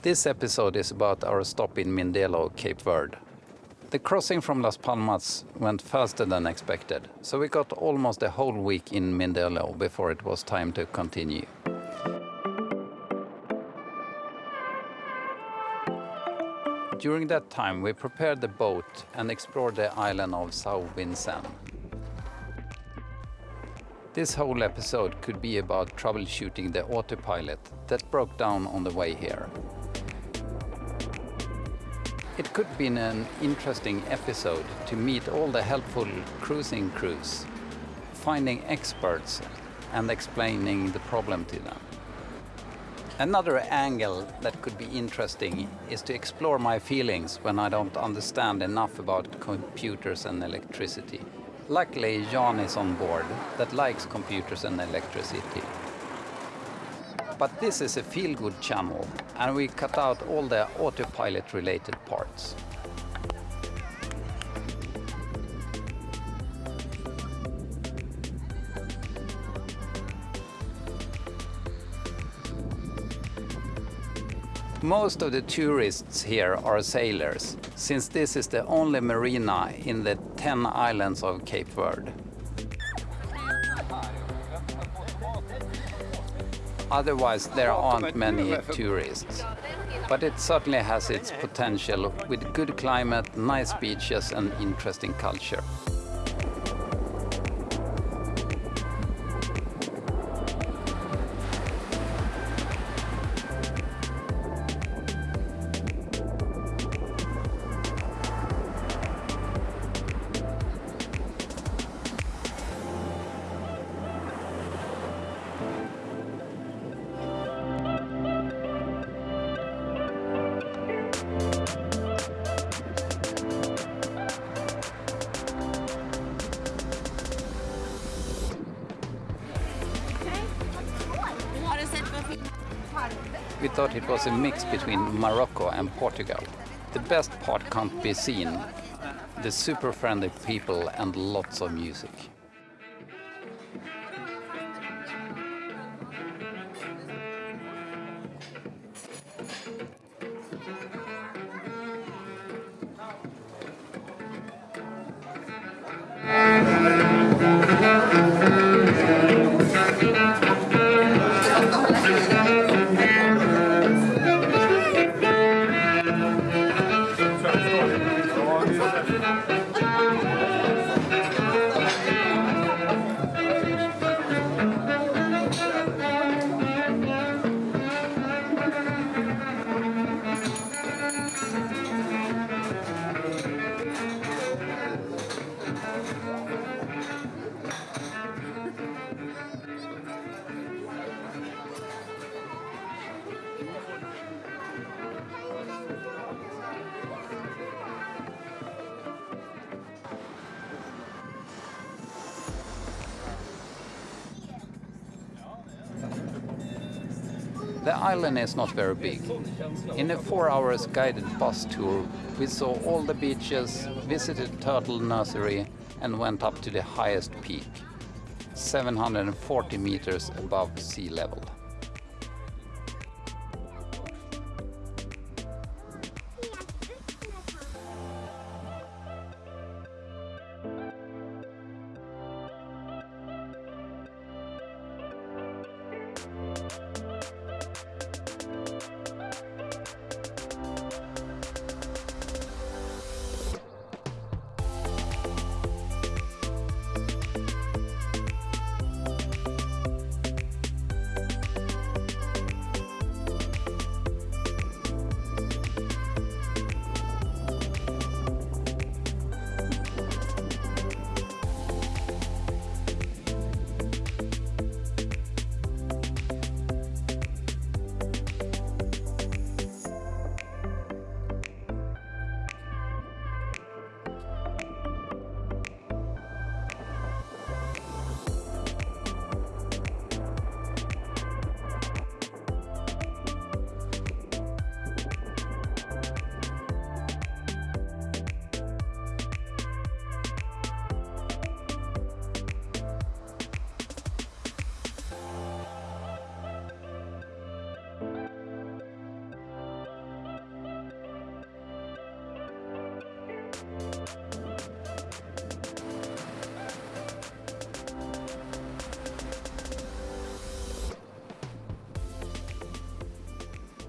This episode is about our stop in Mindelo, Cape Verde. The crossing from Las Palmas went faster than expected, so we got almost a whole week in Mindelo before it was time to continue. During that time, we prepared the boat and explored the island of São Vicente. This whole episode could be about troubleshooting the autopilot that broke down on the way here. It could been an interesting episode to meet all the helpful cruising crews, finding experts and explaining the problem to them. Another angle that could be interesting is to explore my feelings when I don't understand enough about computers and electricity. Luckily, Jan is on board that likes computers and electricity. But this is a feel-good channel and we cut out all the autopilot related parts. Most of the tourists here are sailors, since this is the only marina in the 10 islands of Cape Verde. Otherwise, there aren't many tourists. But it certainly has its potential with good climate, nice beaches and interesting culture. We thought it was a mix between Morocco and Portugal. The best part can't be seen. The super friendly people and lots of music. The island is not very big. In a four hours guided bus tour, we saw all the beaches, visited Turtle Nursery and went up to the highest peak, 740 meters above sea level.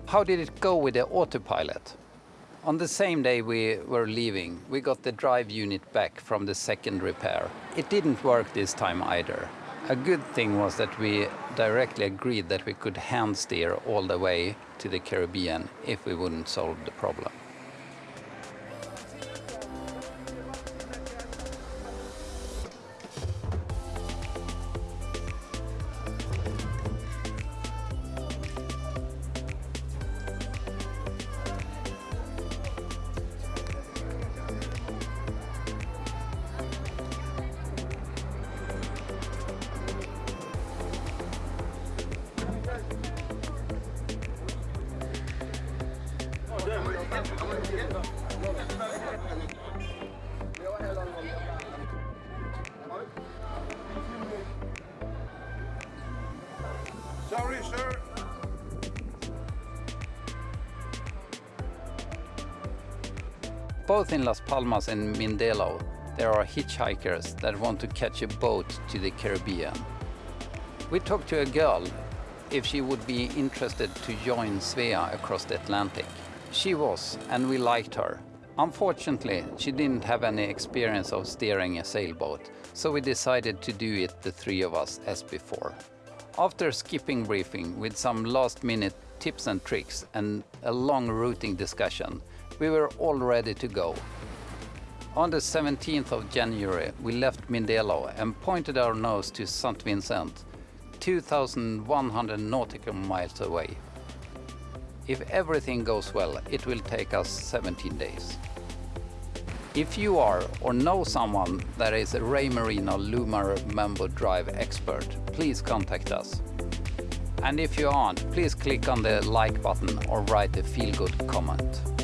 How did it go with the autopilot? On the same day we were leaving, we got the drive unit back from the second repair. It didn't work this time either. A good thing was that we directly agreed that we could hand steer all the way to the Caribbean if we wouldn't solve the problem. Sorry, sir. Both in Las Palmas and Mindelo, there are hitchhikers that want to catch a boat to the Caribbean. We talked to a girl if she would be interested to join Svea across the Atlantic. She was, and we liked her. Unfortunately, she didn't have any experience of steering a sailboat, so we decided to do it the three of us as before. After skipping briefing with some last minute tips and tricks and a long routing discussion, we were all ready to go. On the 17th of January, we left Mindelo and pointed our nose to St. Vincent, 2,100 nautical miles away. If everything goes well, it will take us 17 days. If you are or know someone that is a Raymarine Lumar Mambo Drive expert, please contact us. And if you aren't, please click on the like button or write a feel-good comment.